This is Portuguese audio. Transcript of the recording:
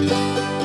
Música